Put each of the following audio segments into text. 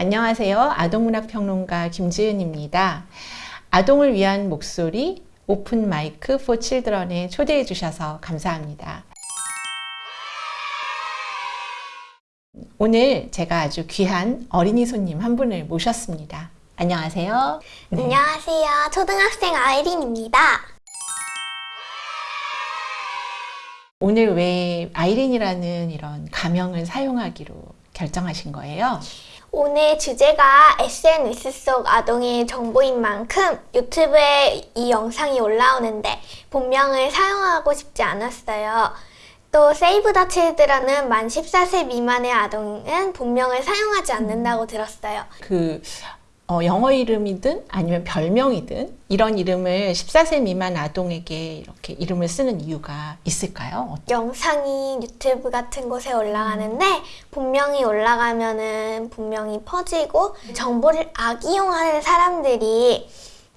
안녕하세요. 아동문학평론가 김지은입니다. 아동을 위한 목소리 오픈 마이크 포 칠드런에 초대해 주셔서 감사합니다. 오늘 제가 아주 귀한 어린이 손님 한 분을 모셨습니다. 안녕하세요. 네. 안녕하세요. 초등학생 아이린입니다. 오늘 왜 아이린이라는 이런 가명을 사용하기로 결정하신 거예요? 오늘 주제가 SNS 속 아동의 정보인 만큼 유튜브에 이 영상이 올라오는데 본명을 사용하고 싶지 않았어요. 또 세이브 더 칠드런은 만 14세 미만의 아동은 본명을 사용하지 않는다고 들었어요. 그 어, 영어 이름이든 아니면 별명이든 이런 이름을 14세 미만 아동에게 이렇게 이름을 쓰는 이유가 있을까요? 영상이 유튜브 같은 곳에 올라가는데 본명이 올라가면은 본명이 퍼지고 정보를 악이용하는 사람들이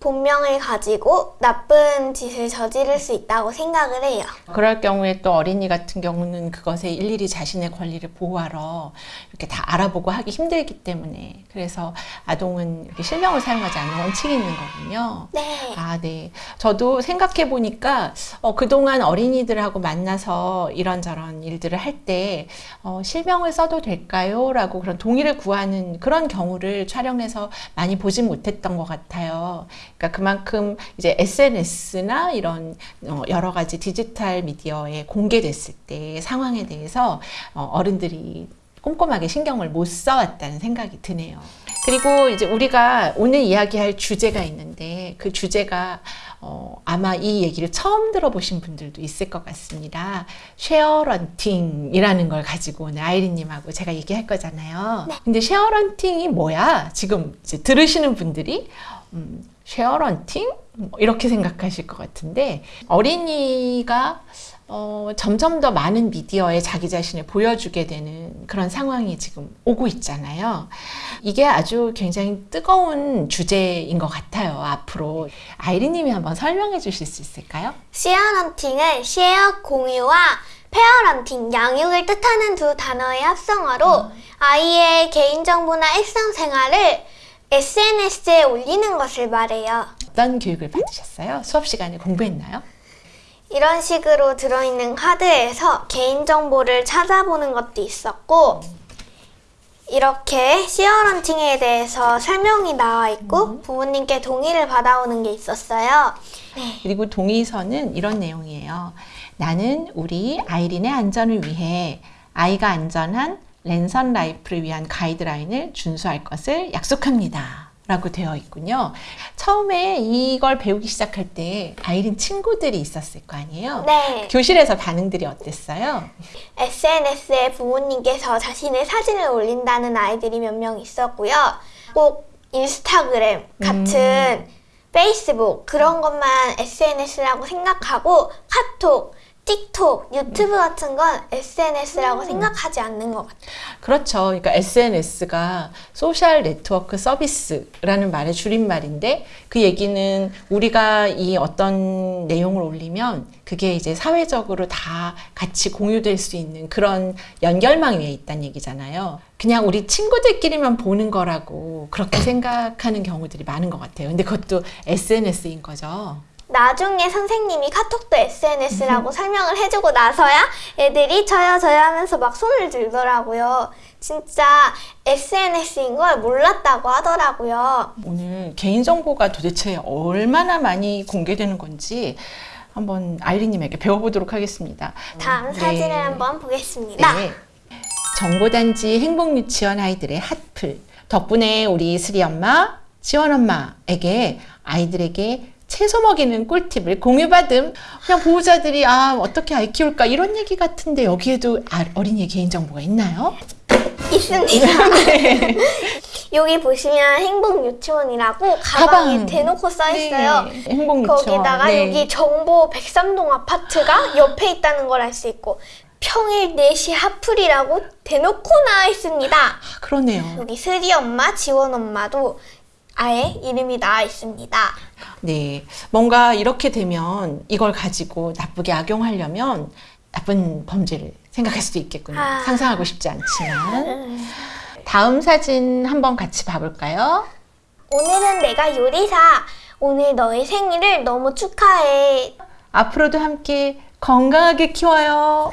본명을 가지고 나쁜 짓을 저지를 수 있다고 생각을 해요. 그럴 경우에 또 어린이 같은 경우는 그것에 일일이 자신의 권리를 보호하러 이렇게 다 알아보고 하기 힘들기 때문에 그래서 아동은 이렇게 실명을 사용하지 않는 원칙이 있는 거군요. 네. 아, 네. 저도 생각해 보니까 어, 그동안 어린이들하고 만나서 이런저런 일들을 할때 어, 실명을 써도 될까요? 라고 그런 동의를 구하는 그런 경우를 촬영해서 많이 보진 못했던 것 같아요. 그러니까 그만큼 이제 SNS나 이런 어, 여러 가지 디지털 미디어에 공개됐을 때 상황에 대해서 어, 어른들이 꼼꼼하게 신경을 못 써왔다는 생각이 드네요. 그리고 이제 우리가 오늘 이야기할 주제가 있는데 그 주제가 어, 아마 이 얘기를 처음 들어보신 분들도 있을 것 같습니다. sharenting이라는 걸 가지고 오늘 아이린님하고 제가 얘기할 거잖아요. 네. 근데 sharenting이 뭐야? 지금 들으시는 분들이 음, sharenting? 뭐 이렇게 생각하실 것 같은데 어린이가 어, 점점 더 많은 미디어에 자기 자신을 보여주게 되는 그런 상황이 지금 오고 있잖아요. 이게 아주 굉장히 뜨거운 주제인 것 같아요. 앞으로 아이리님이 한번 설명해 주실 수 있을까요? 쉐어런팅은 쉐어 공유와 페어런팅 양육을 뜻하는 두 단어의 합성어로 아이의 개인정보나 일상생활을 SNS에 올리는 것을 말해요. 어떤 교육을 받으셨어요? 수업 시간에 공부했나요? 이런 식으로 들어있는 카드에서 개인정보를 찾아보는 것도 있었고 이렇게 시어런팅에 대해서 설명이 나와 있고 부모님께 동의를 받아오는 게 있었어요. 그리고 동의서는 이런 내용이에요. 나는 우리 아이린의 안전을 위해 아이가 안전한 랜선 라이프를 위한 가이드라인을 준수할 것을 약속합니다. 라고 되어 있군요. 처음에 이걸 배우기 시작할 때 아이린 친구들이 있었을 거 아니에요? 네. 교실에서 반응들이 어땠어요? SNS에 부모님께서 자신의 사진을 올린다는 아이들이 몇 명 있었고요. 꼭 인스타그램 같은 페이스북 그런 것만 SNS라고 생각하고 카톡, 틱톡, 유튜브 같은 건 SNS라고 생각하지 않는 것 같아요. 그렇죠. 그러니까 SNS가 social network service라는 말의 줄임말인데 그 얘기는 우리가 이 어떤 내용을 올리면 그게 이제 사회적으로 다 같이 공유될 수 있는 그런 연결망 위에 있다는 얘기잖아요. 그냥 우리 친구들끼리만 보는 거라고 그렇게 생각하는 경우들이 많은 것 같아요. 근데 그것도 SNS인 거죠. 나중에 선생님이 카톡도 SNS라고 설명을 해주고 나서야 애들이 저요 저요 하면서 막 손을 들더라고요. 진짜 SNS인 걸 몰랐다고 하더라고요. 오늘 개인정보가 도대체 얼마나 많이 공개되는 건지 한번 아이리님에게 배워보도록 하겠습니다. 다음 네. 사진을 한번 보겠습니다. 네. 정보단지 행복유치원 아이들의 핫플. 덕분에 우리 슬이 엄마, 지원 엄마에게 아이들에게 채소 먹이는 꿀팁을 공유받음. 그냥 보호자들이 아 어떻게 아이 키울까 이런 얘기 같은데 여기에도 아, 어린이의 개인정보가 있나요? 있습니다. 여기 보시면 행복 유치원이라고 가방에 가방. 대놓고 써 있어요. 네, 행복유치원. 거기다가 네. 여기 정보 백삼동 아파트가 옆에 있다는 걸 알 수 있고 평일 4시 하플이라고 대놓고 나와 있습니다. 아, 그러네요. 여기 슬이 엄마, 지원 엄마도 아예 이름이 나와 있습니다. 네, 뭔가 이렇게 되면 이걸 가지고 나쁘게 악용하려면 나쁜 범죄를 생각할 수도 있겠군요. 아. 상상하고 싶지 않지만 다음 사진 한번 같이 봐볼까요? 오늘은 내가 요리사. 오늘 너의 생일을 너무 축하해. 앞으로도 함께 건강하게 키워요.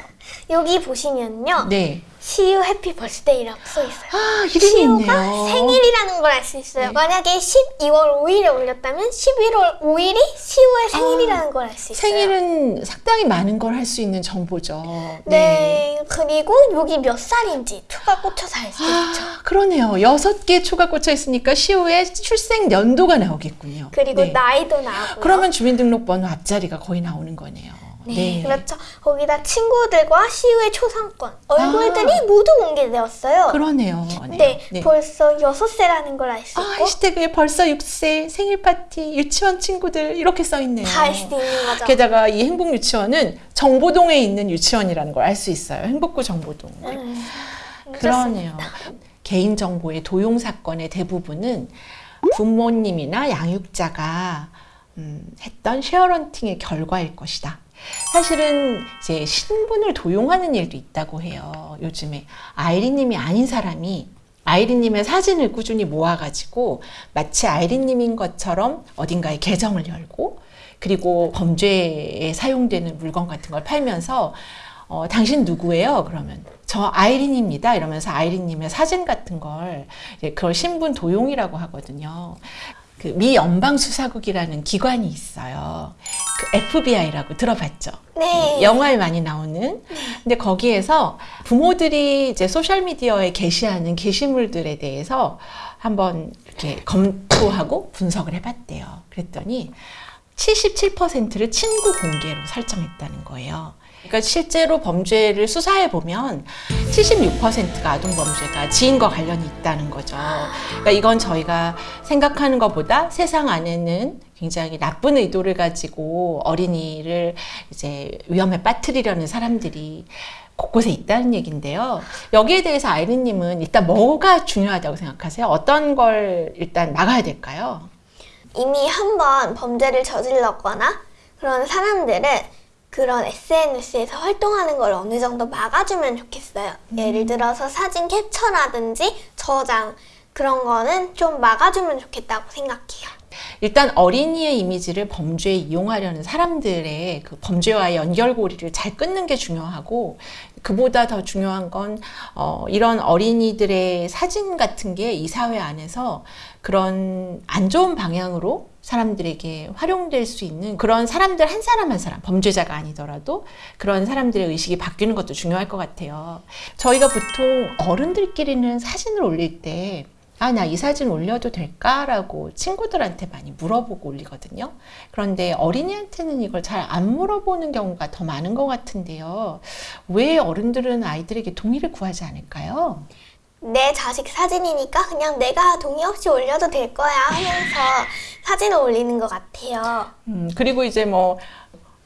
여기 보시면요. 네. 시우 해피 버스데이라고 써 있어요. 아, 이름이 시우가 있네요. 생일이라는 걸 알 수 있어요. 네. 만약에 12월 5일에 올렸다면 11월 5일이 시우의 생일이라는 걸알 수 있어요. 아, 생일은 상당히 많은 걸 할 수 있는 정보죠. 네. 그리고 여기 몇 살인지 초가 꽂혀서 알수 있죠. 아, 그러네요. 여섯 개 초가 꽂혀 있으니까 시우의 출생 연도가 나오겠군요. 그리고 네. 나이도 나오고요. 그러면 주민등록번호 앞자리가 거의 나오는 거네요. 네, 그렇죠. 거기다 친구들과 시우의 초상권, 얼굴들이 모두 공개되었어요. 아. 그러네요. 네, 벌써 6세라는 걸 알수 아, 있고 해시태그에 벌써 6세 생일 파티 유치원 친구들 이렇게 써 있네요. 다 알 수 있는 거죠. 게다가 이 행복 유치원은 정보동에 있는 유치원이라는 걸 알 수 있어요. 행복구 정보동. 음, 그러네요. 그렇습니다. 개인 정보의 도용 사건의 대부분은 부모님이나 양육자가 음, 했던 쉐어런팅의 결과일 것이다. 사실은 이제 신분을 도용하는 일도 있다고 해요. 요즘에 아이린님이 아닌 사람이 아이린님의 사진을 꾸준히 모아가지고 마치 아이린님인 것처럼 어딘가에 계정을 열고 그리고 범죄에 사용되는 물건 같은 걸 팔면서 어, 당신 누구예요? 그러면 저 아이린입니다. 이러면서 아이린님의 사진 같은 걸 그걸 신분 도용이라고 하거든요. 그 미 연방수사국이라는 기관이 있어요. 그 FBI라고 들어봤죠? 네. 영화에 많이 나오는. 근데 거기에서 부모들이 이제 소셜미디어에 게시하는 게시물들에 대해서 한번 이렇게 검토하고 분석을 해봤대요. 그랬더니 77%를 친구 공개로 설정했다는 거예요. 그러니까 실제로 범죄를 수사해 보면 76%가 아동 범죄가 지인과 관련이 있다는 거죠. 그러니까 이건 저희가 생각하는 것보다 세상 안에는 굉장히 나쁜 의도를 가지고 어린이를 이제 위험에 빠뜨리려는 사람들이 곳곳에 있다는 얘기인데요. 여기에 대해서 아이린님은 일단 뭐가 중요하다고 생각하세요? 어떤 걸 일단 막아야 될까요? 이미 한 번 범죄를 저질렀거나 그런 사람들은 그런 SNS에서 활동하는 걸 어느 정도 막아주면 좋겠어요. 예를 들어서 사진 캡처라든지 저장 그런 거는 좀 막아주면 좋겠다고 생각해요. 일단 어린이의 이미지를 범죄에 이용하려는 사람들의 그 범죄와의 연결고리를 잘 끊는 게 중요하고 그보다 더 중요한 건 어, 이런 어린이들의 사진 같은 게 이 사회 안에서 그런 안 좋은 방향으로 사람들에게 활용될 수 있는 그런 사람들 한 사람 한 사람 범죄자가 아니더라도 그런 사람들의 의식이 바뀌는 것도 중요할 것 같아요. 저희가 보통 어른들끼리는 사진을 올릴 때 아, 나 이 사진 올려도 될까라고 친구들한테 많이 물어보고 올리거든요. 그런데 어린이한테는 이걸 잘 안 물어보는 경우가 더 많은 것 같은데요. 왜 어른들은 아이들에게 동의를 구하지 않을까요? 내 자식 사진이니까 그냥 내가 동의 없이 올려도 될 거야 하면서 사진을 올리는 것 같아요. 음, 그리고 이제 뭐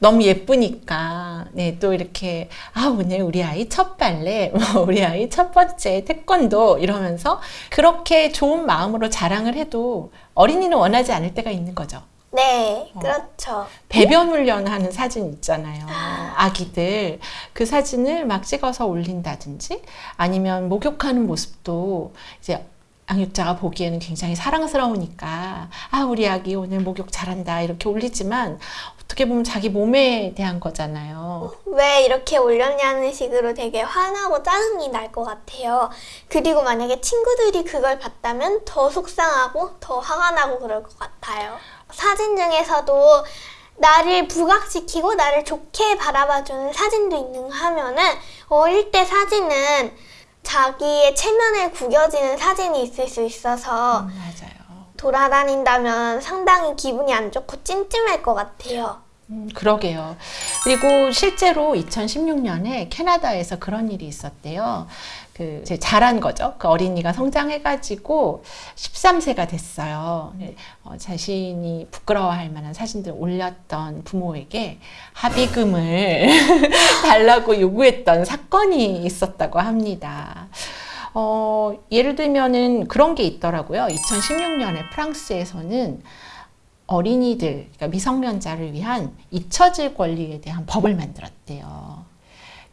너무 예쁘니까 네, 또 이렇게 아 오늘 우리 아이 첫 발레, 뭐 우리 아이 첫 번째 태권도 이러면서 그렇게 좋은 마음으로 자랑을 해도 어린이는 원하지 않을 때가 있는 거죠. 네, 어. 그렇죠. 배변 훈련하는 사진 있잖아요. 아기들 그 사진을 막 찍어서 올린다든지 아니면 목욕하는 모습도 이제 양육자가 보기에는 굉장히 사랑스러우니까 아 우리 아기 오늘 목욕 잘한다 이렇게 올리지만 어떻게 보면 자기 몸에 대한 거잖아요. 왜 이렇게 올렸냐는 식으로 되게 화나고 짜증이 날 것 같아요. 그리고 만약에 친구들이 그걸 봤다면 더 속상하고 더 화가 나고 그럴 것 같아요. 사진 중에서도 나를 부각시키고 나를 좋게 바라봐주는 사진도 있는가 하면은 어릴 때 사진은 자기의 체면을 구겨지는 사진이 있을 수 있어서 음, 맞아요. 돌아다닌다면 상당히 기분이 안 좋고 찜찜할 것 같아요. 음, 그러게요. 그리고 실제로 2016년에 캐나다에서 그런 일이 있었대요. 그 자란 거죠. 그 어린이가 성장해가지고 13세가 됐어요. 어, 자신이 부끄러워할 만한 사진들 올렸던 부모에게 합의금을 달라고 요구했던 사건이 있었다고 합니다. 어, 예를 들면은 그런 게 있더라고요. 2016년에 프랑스에서는 어린이들, 그러니까 미성년자를 위한 잊혀질 권리에 대한 법을 만들었대요.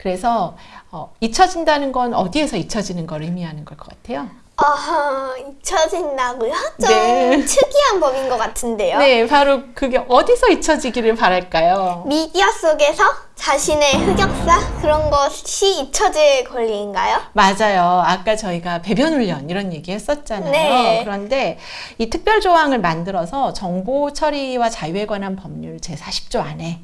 그래서 어, 잊혀진다는 건 어디에서 잊혀지는 걸 의미하는 걸 것 같아요? 어, 잊혀진다고요? 좀 네. 특이한 법인 것 같은데요. 네, 바로 그게 어디서 잊혀지기를 바랄까요? 미디어 속에서 자신의 흑역사 그런 것이 잊혀질 권리인가요? 맞아요. 아까 저희가 배변 훈련 이런 얘기 했었잖아요. 네. 그런데 이 특별 조항을 만들어서 정보 처리와 자유에 관한 법률 제40조 안에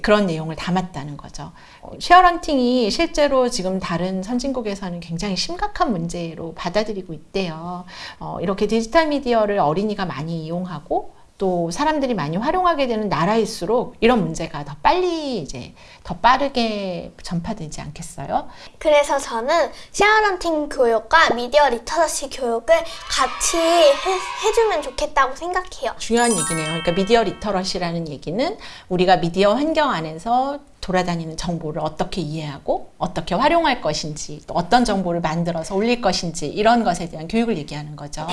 그런 내용을 담았다는 거죠. 어, 쉐어런팅이 실제로 지금 다른 선진국에서는 굉장히 심각한 문제로 받아들이고 있대요. 어, 이렇게 디지털 미디어를 어린이가 많이 이용하고 또 사람들이 많이 활용하게 되는 나라일수록 이런 문제가 더 빨리 이제 더 빠르게 전파되지 않겠어요? 그래서 저는 sharenting 교육과 미디어 literacy 교육을 같이 해, 해주면 좋겠다고 생각해요. 중요한 얘기네요. 그러니까 미디어 literacy라는 얘기는 우리가 미디어 환경 안에서 돌아다니는 정보를 어떻게 이해하고 어떻게 활용할 것인지 또 어떤 정보를 만들어서 올릴 것인지 이런 것에 대한 교육을 얘기하는 거죠.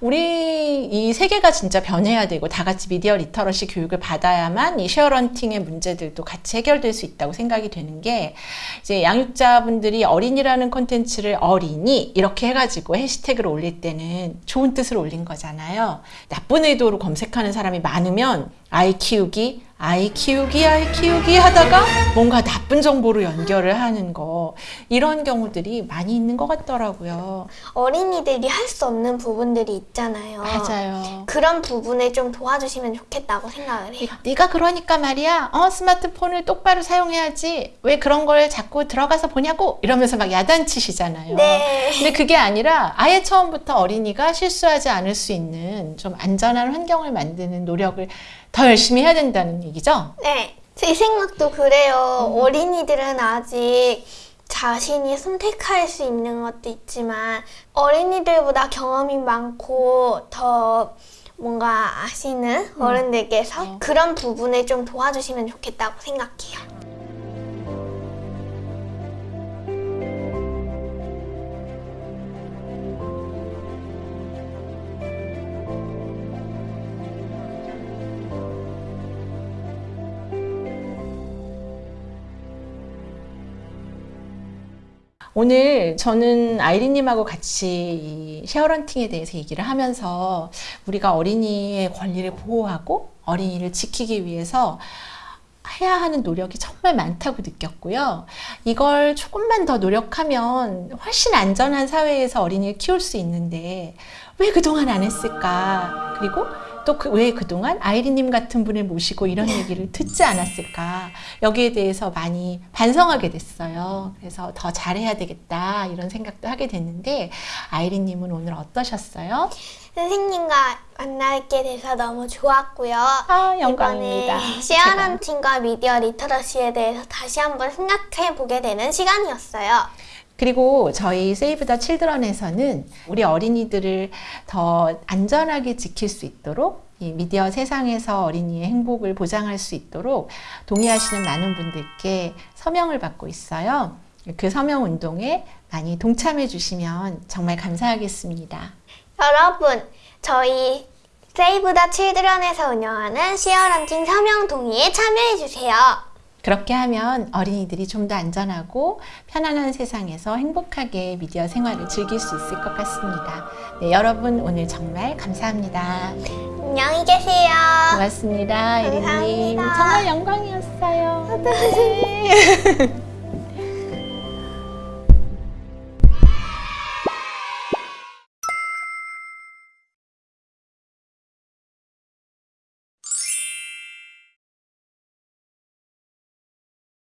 우리 이 세계가 진짜 변해야 되고 다 같이 미디어 literacy 교육을 받아야만 이 sharenting의 문제들도 같이 해결될 수 있다고 생각이 되는 게 이제 양육자분들이 어린이라는 콘텐츠를 어린이 이렇게 해가지고 해시태그를 올릴 때는 좋은 뜻으로 올린 거잖아요. 나쁜 의도로 검색하는 사람이 많으면 아이 키우기, 아이 키우기, 아이 키우기 하다가 뭔가 나쁜 정보로 연결을 하는 거 이런 경우들이 많이 있는 것 같더라고요. 어린이들이 할 수 없는 부분들이 있잖아요. 맞아요. 그런 부분을 좀 도와주시면 좋겠다고 생각을 해요. 네가 그러니까 말이야. 어, 스마트폰을 똑바로 사용해야지. 왜 그런 걸 자꾸 들어가서 보냐고 이러면서 막 야단치시잖아요. 네. 근데 그게 아니라 아예 처음부터 어린이가 실수하지 않을 수 있는 좀 안전한 환경을 만드는 노력을 더 열심히 해야 된다는 얘기죠. 네, 제 생각도 그래요. 어린이들은 아직 자신이 선택할 수 있는 것도 있지만 어린이들보다 경험이 많고 더 뭔가 아시는 어른들께서 네. 그런 부분을 좀 도와주시면 좋겠다고 생각해요. 오늘 저는 아이린님하고 같이 이 쉐어런팅에 대해서 얘기를 하면서 우리가 어린이의 권리를 보호하고 어린이를 지키기 위해서 해야 하는 노력이 정말 많다고 느꼈고요. 이걸 조금만 더 노력하면 훨씬 안전한 사회에서 어린이를 키울 수 있는데 왜 그동안 안 했을까? 그리고 또왜 그동안 아이린님 같은 분을 모시고 이런 얘기를 듣지 않았을까? 여기에 대해서 많이 반성하게 됐어요. 그래서 더 잘해야 되겠다 이런 생각도 하게 됐는데 아이린님은 오늘 어떠셨어요? 선생님과 만나게 돼서 너무 좋았고요. 아, 영광입니다. 이번에 sharenting과 미디어 literacy에 대해서 다시 한번 생각해 보게 되는 시간이었어요. 그리고 저희 Save the Children에서는 우리 어린이들을 더 안전하게 지킬 수 있도록 이 미디어 세상에서 어린이의 행복을 보장할 수 있도록 동의하시는 많은 분들께 서명을 받고 있어요. 그 서명 운동에 많이 동참해 주시면 정말 감사하겠습니다. 여러분, 저희 세이브 더 칠드런에서 운영하는 쉐어런팅 서명 동의에 참여해 주세요. 그렇게 하면 어린이들이 좀 더 안전하고 편안한 세상에서 행복하게 미디어 생활을 즐길 수 있을 것 같습니다. 네, 여러분 오늘 정말 감사합니다. 안녕히 계세요. 고맙습니다. 감사합니다. 정말 영광이었어요.